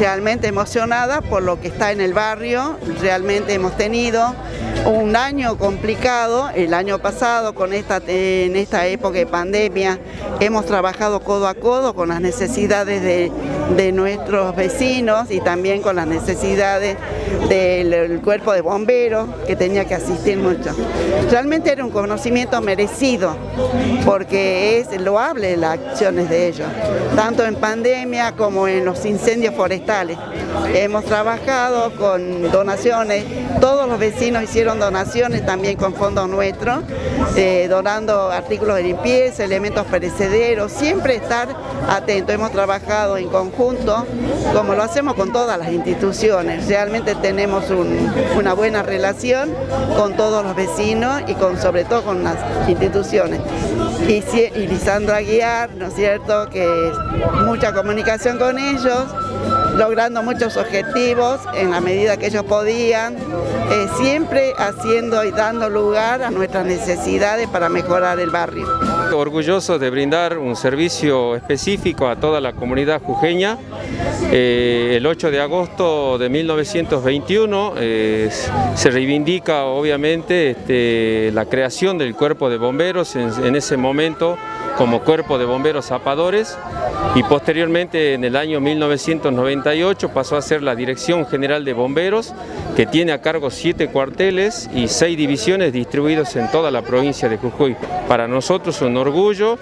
realmente emocionada por lo que está en el barrio, realmente hemos tenido un año complicado, el año pasado con esta, en esta época de pandemia hemos trabajado codo a codo con las necesidades de, de nuestros vecinos y también con las necesidades del cuerpo de bomberos que tenía que asistir mucho. Realmente era un conocimiento merecido porque es loable las acciones de ellos, tanto en pandemia como en los incendios forestales. Hemos trabajado con donaciones, todos los vecinos hicieron donaciones también con fondos nuestros, eh, donando artículos de limpieza, elementos perecederos, siempre estar atentos. Hemos trabajado en conjunto, como lo hacemos con todas las instituciones. Realmente tenemos una buena relación con todos los vecinos y con sobre todo con las instituciones. Y, y Lisandra Aguiar, ¿no es cierto?, que mucha comunicación con ellos, logrando muchos objetivos en la medida que ellos podían, eh, siempre haciendo y dando lugar a nuestras necesidades para mejorar el barrio. Orgulloso de brindar un servicio específico a toda la comunidad jujeña. Eh, el 8 de agosto de 1921 eh, se reivindica obviamente este, la creación del cuerpo de bomberos en ese momento como cuerpo de bomberos zapadores y posteriormente en el año 1998 pasó a ser la Dirección General de Bomberos que tiene a cargo siete cuarteles y seis divisiones distribuidos en toda la provincia de Jujuy. Para nosotros es un orgullo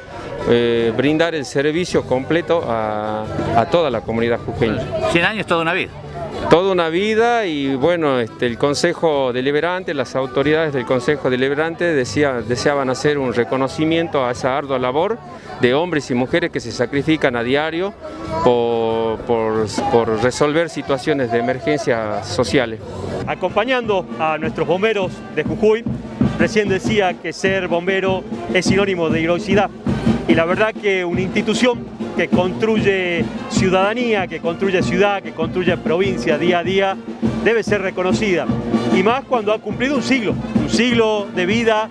eh, brindar el servicio completo a, a toda la comunidad jujeña. 100 años toda una vida toda una vida y bueno, este, el Consejo Deliberante, las autoridades del Consejo Deliberante decía, deseaban hacer un reconocimiento a esa ardua labor de hombres y mujeres que se sacrifican a diario por, por resolver situaciones de emergencia sociales. Acompañando a nuestros bomberos de Jujuy, recién decía que ser bombero es sinónimo de heroicidad y la verdad que una institución que construye ciudadanía, que construye ciudad, que construye provincia día a día, debe ser reconocida. Y más cuando ha cumplido un siglo, un siglo de vida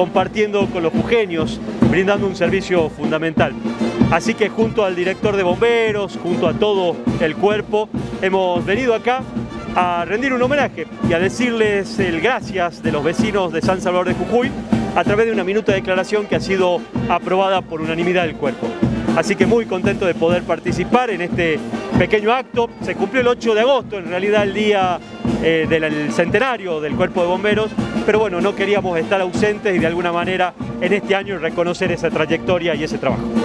compartiendo con los jujeños, brindando un servicio fundamental. Así que junto al director de bomberos, junto a todo el cuerpo, hemos venido acá a rendir un homenaje y a decirles el gracias de los vecinos de San Salvador de Jujuy a través de una minuta de declaración que ha sido aprobada por unanimidad del cuerpo. Así que muy contento de poder participar en este pequeño acto. Se cumplió el 8 de agosto, en realidad el día eh, del centenario del Cuerpo de Bomberos, pero bueno, no queríamos estar ausentes y de alguna manera en este año reconocer esa trayectoria y ese trabajo.